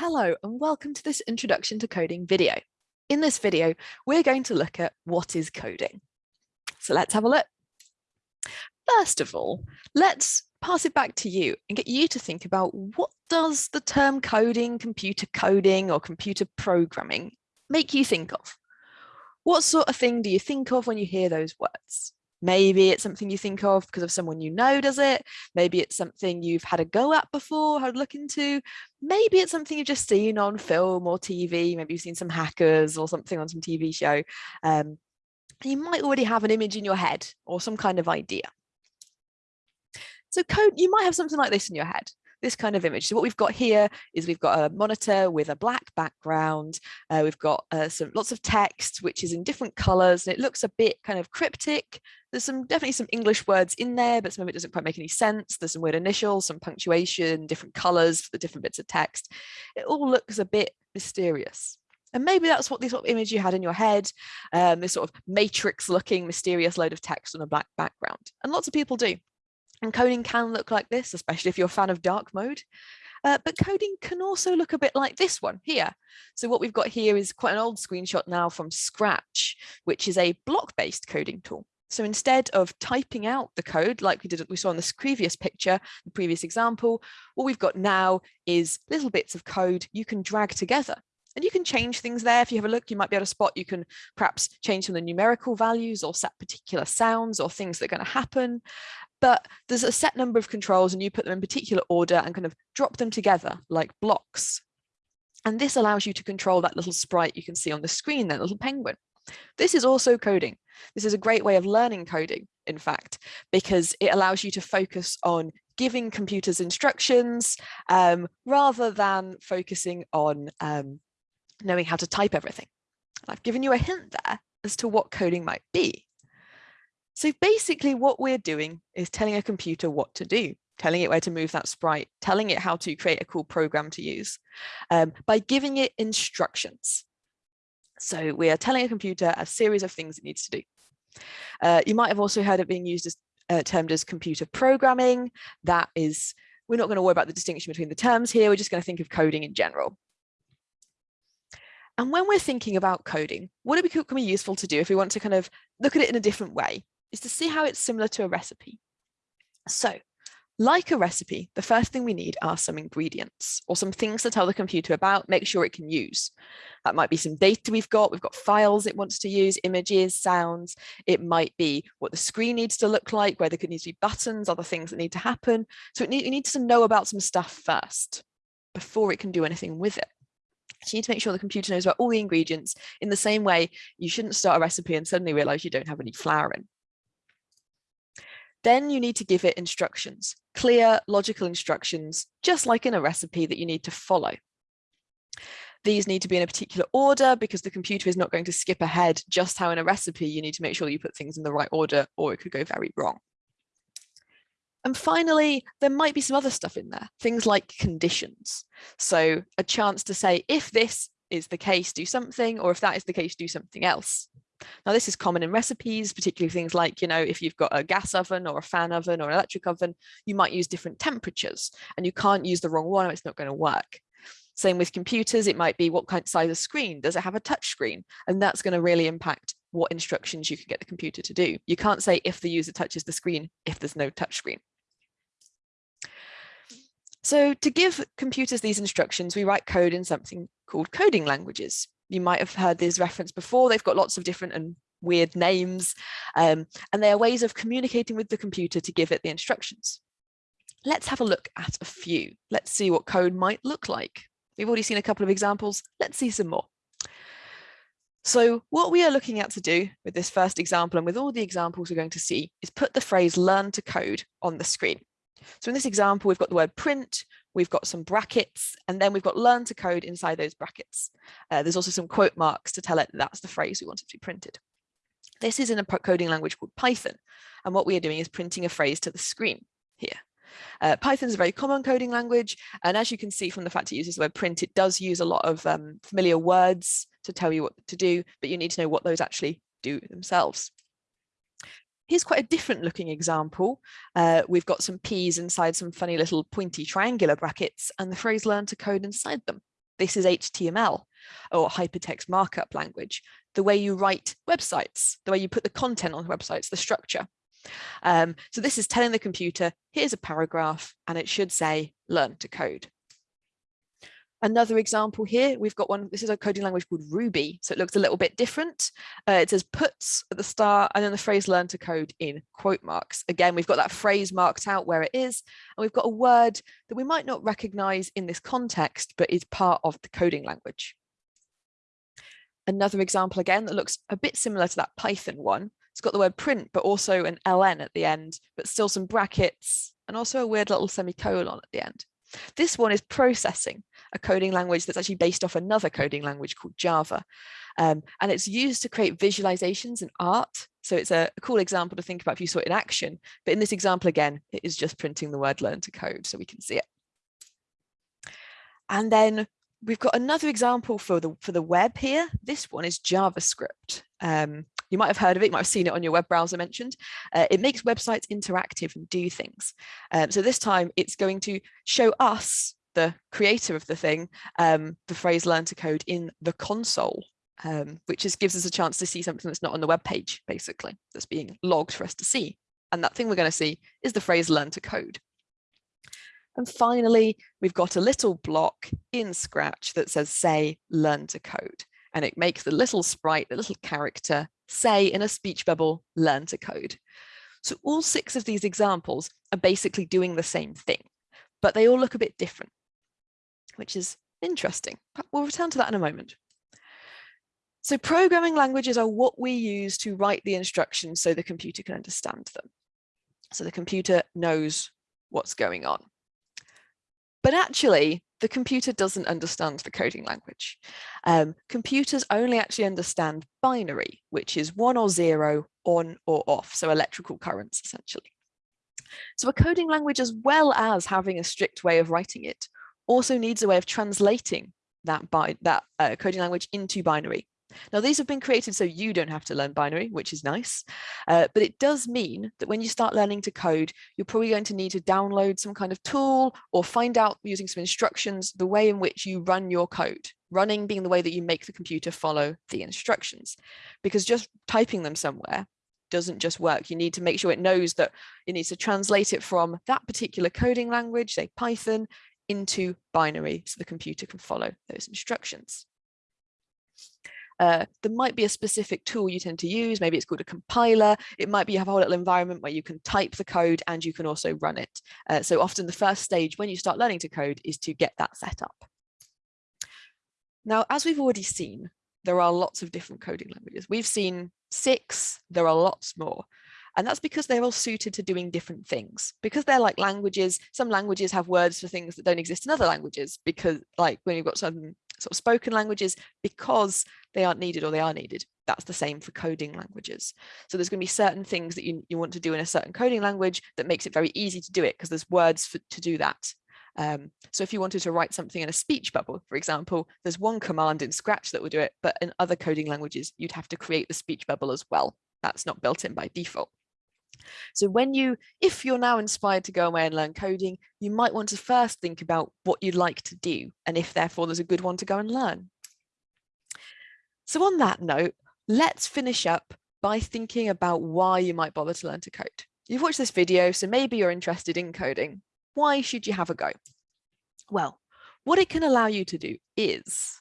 Hello and welcome to this introduction to coding video. In this video, we're going to look at what is coding. So let's have a look. First of all, let's pass it back to you and get you to think about what does the term coding, computer coding or computer programming make you think of? What sort of thing do you think of when you hear those words? Maybe it's something you think of because of someone you know does it. Maybe it's something you've had a go at before, had a look into. Maybe it's something you've just seen on film or TV. Maybe you've seen some hackers or something on some TV show. Um, you might already have an image in your head or some kind of idea. So code, you might have something like this in your head this kind of image. So what we've got here is we've got a monitor with a black background. Uh, we've got uh, some lots of text, which is in different colors and it looks a bit kind of cryptic. There's some definitely some English words in there, but some of it doesn't quite make any sense. There's some weird initials, some punctuation, different colors for the different bits of text. It all looks a bit mysterious. And maybe that's what this sort of image you had in your head, um, this sort of matrix looking mysterious load of text on a black background. And lots of people do. And coding can look like this, especially if you're a fan of dark mode. Uh, but coding can also look a bit like this one here. So what we've got here is quite an old screenshot now from Scratch, which is a block-based coding tool. So instead of typing out the code like we did we saw in this previous picture, the previous example, what we've got now is little bits of code you can drag together. And you can change things there. If you have a look, you might be able to spot, you can perhaps change some of the numerical values or set particular sounds or things that are going to happen but there's a set number of controls and you put them in particular order and kind of drop them together like blocks. And this allows you to control that little sprite you can see on the screen, that little penguin. This is also coding. This is a great way of learning coding, in fact, because it allows you to focus on giving computers instructions um, rather than focusing on um, knowing how to type everything. I've given you a hint there as to what coding might be. So basically what we're doing is telling a computer what to do, telling it where to move that sprite, telling it how to create a cool program to use um, by giving it instructions. So we are telling a computer a series of things it needs to do. Uh, you might have also heard it being used as uh, termed as computer programming. That is, we're not going to worry about the distinction between the terms here. We're just going to think of coding in general. And when we're thinking about coding, what it can be useful to do if we want to kind of look at it in a different way is to see how it's similar to a recipe. So like a recipe, the first thing we need are some ingredients or some things to tell the computer about, make sure it can use. That might be some data we've got, we've got files it wants to use, images, sounds. It might be what the screen needs to look like, where there could need to be buttons, other things that need to happen. So it, need, it needs to know about some stuff first before it can do anything with it. So you need to make sure the computer knows about all the ingredients in the same way you shouldn't start a recipe and suddenly realize you don't have any flour in. Then you need to give it instructions, clear logical instructions, just like in a recipe that you need to follow. These need to be in a particular order because the computer is not going to skip ahead just how in a recipe you need to make sure you put things in the right order or it could go very wrong. And finally, there might be some other stuff in there, things like conditions. So a chance to say, if this is the case, do something, or if that is the case, do something else. Now this is common in recipes, particularly things like, you know, if you've got a gas oven or a fan oven or an electric oven, you might use different temperatures and you can't use the wrong one it's not going to work. Same with computers, it might be what kind of size of screen, does it have a touch screen? And that's going to really impact what instructions you can get the computer to do. You can't say if the user touches the screen, if there's no touch screen. So to give computers these instructions, we write code in something called coding languages you might have heard this reference before. They've got lots of different and weird names, um, and they are ways of communicating with the computer to give it the instructions. Let's have a look at a few. Let's see what code might look like. We've already seen a couple of examples. Let's see some more. So what we are looking at to do with this first example and with all the examples we're going to see is put the phrase learn to code on the screen. So in this example, we've got the word print, we've got some brackets, and then we've got learn to code inside those brackets. Uh, there's also some quote marks to tell it that that's the phrase we want it to be printed. This is in a coding language called Python. And what we are doing is printing a phrase to the screen here. Uh, Python is a very common coding language. And as you can see from the fact it uses the word print, it does use a lot of um, familiar words to tell you what to do, but you need to know what those actually do themselves. Here's quite a different looking example. Uh, we've got some P's inside some funny little pointy triangular brackets and the phrase learn to code inside them. this is HTML or hypertext markup language, the way you write websites, the way you put the content on websites, the structure. Um, so this is telling the computer, here's a paragraph and it should say learn to code. Another example here, we've got one, this is a coding language called Ruby, so it looks a little bit different. Uh, it says puts at the start and then the phrase learn to code in quote marks. Again, we've got that phrase marked out where it is, and we've got a word that we might not recognize in this context, but is part of the coding language. Another example again that looks a bit similar to that Python one. It's got the word print, but also an ln at the end, but still some brackets and also a weird little semicolon at the end. This one is processing, a coding language that's actually based off another coding language called Java. Um, and it's used to create visualizations and art. So it's a, a, cool example to think about if you saw it in action. But in this example, again, it is just printing the word learn to code so we can see it. And then we've got another example for the for the web here. This one is JavaScript. Um, you might have heard of it, you might have seen it on your web browser mentioned. Uh, it makes websites interactive and do things. Um, so this time it's going to show us, the creator of the thing, um, the phrase learn to code in the console, um, which just gives us a chance to see something that's not on the web page, basically, that's being logged for us to see. And that thing we're going to see is the phrase learn to code. And finally, we've got a little block in Scratch that says say learn to code. And it makes the little sprite, the little character say in a speech bubble, learn to code. So all six of these examples are basically doing the same thing, but they all look a bit different, which is interesting. But We'll return to that in a moment. So programming languages are what we use to write the instructions so the computer can understand them. So the computer knows what's going on. But actually, the computer doesn't understand the coding language. Um, computers only actually understand binary, which is one or zero, on or off, so electrical currents essentially. So a coding language, as well as having a strict way of writing it, also needs a way of translating that, by, that uh, coding language into binary. Now, these have been created so you don't have to learn binary, which is nice, uh, but it does mean that when you start learning to code, you're probably going to need to download some kind of tool or find out using some instructions the way in which you run your code, running being the way that you make the computer follow the instructions, because just typing them somewhere doesn't just work. You need to make sure it knows that it needs to translate it from that particular coding language, say Python, into binary so the computer can follow those instructions. Uh, there might be a specific tool you tend to use. Maybe it's called a compiler. It might be you have a whole little environment where you can type the code and you can also run it. Uh, so often the first stage when you start learning to code is to get that set up. Now, as we've already seen, there are lots of different coding languages. We've seen six, there are lots more. And that's because they're all suited to doing different things. Because they're like languages, some languages have words for things that don't exist in other languages. Because like when you've got some sort of spoken languages because they aren't needed or they are needed. That's the same for coding languages. So there's going to be certain things that you, you want to do in a certain coding language that makes it very easy to do it because there's words for, to do that. Um, so if you wanted to write something in a speech bubble, for example, there's one command in Scratch that will do it, but in other coding languages, you'd have to create the speech bubble as well. That's not built in by default. So when you, if you're now inspired to go away and learn coding, you might want to first think about what you'd like to do and if therefore there's a good one to go and learn. So on that note, let's finish up by thinking about why you might bother to learn to code. You've watched this video, so maybe you're interested in coding. Why should you have a go? Well, what it can allow you to do is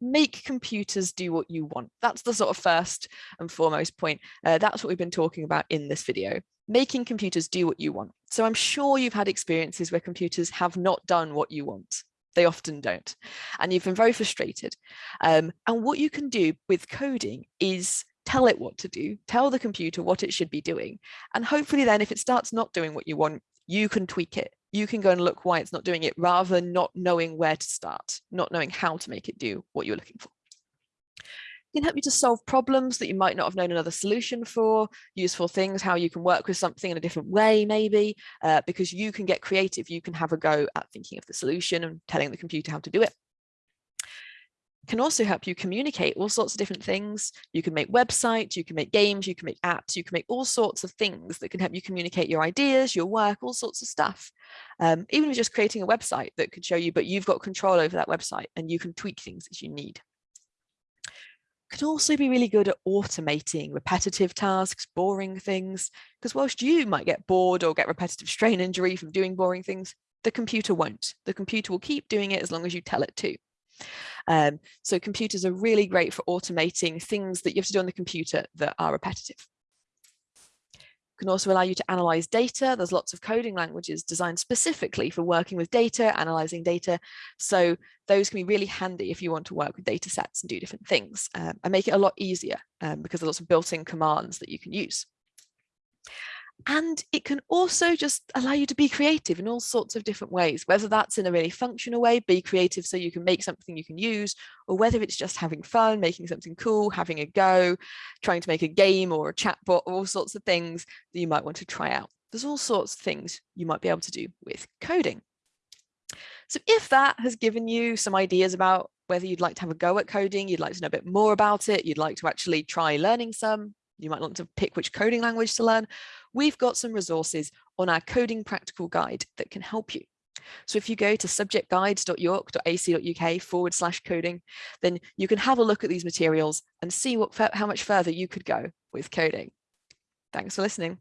make computers do what you want. That's the sort of first and foremost point. Uh, that's what we've been talking about in this video, making computers do what you want. So I'm sure you've had experiences where computers have not done what you want. They often don't. And you've been very frustrated. Um, and what you can do with coding is tell it what to do, tell the computer what it should be doing. And hopefully then if it starts not doing what you want, you can tweak it you can go and look why it's not doing it rather than not knowing where to start, not knowing how to make it do what you're looking for. It can help you to solve problems that you might not have known another solution for, useful things, how you can work with something in a different way, maybe, uh, because you can get creative, you can have a go at thinking of the solution and telling the computer how to do it can also help you communicate all sorts of different things. You can make websites, you can make games, you can make apps, you can make all sorts of things that can help you communicate your ideas, your work, all sorts of stuff. Um, even just creating a website that could show you, but you've got control over that website and you can tweak things as you need. Could also be really good at automating repetitive tasks, boring things, because whilst you might get bored or get repetitive strain injury from doing boring things, the computer won't. The computer will keep doing it as long as you tell it to. Um, so computers are really great for automating things that you have to do on the computer that are repetitive. Can also allow you to analyze data. There's lots of coding languages designed specifically for working with data, analyzing data. So those can be really handy if you want to work with data sets and do different things um, and make it a lot easier um, because there's lots of built-in commands that you can use. And it can also just allow you to be creative in all sorts of different ways, whether that's in a really functional way, be creative so you can make something you can use, or whether it's just having fun, making something cool, having a go, trying to make a game or a chatbot, all sorts of things that you might want to try out. There's all sorts of things you might be able to do with coding. So if that has given you some ideas about whether you'd like to have a go at coding, you'd like to know a bit more about it, you'd like to actually try learning some, you might want to pick which coding language to learn, we've got some resources on our coding practical guide that can help you. So if you go to subjectguides.york.ac.uk forward slash coding, then you can have a look at these materials and see what how much further you could go with coding. Thanks for listening.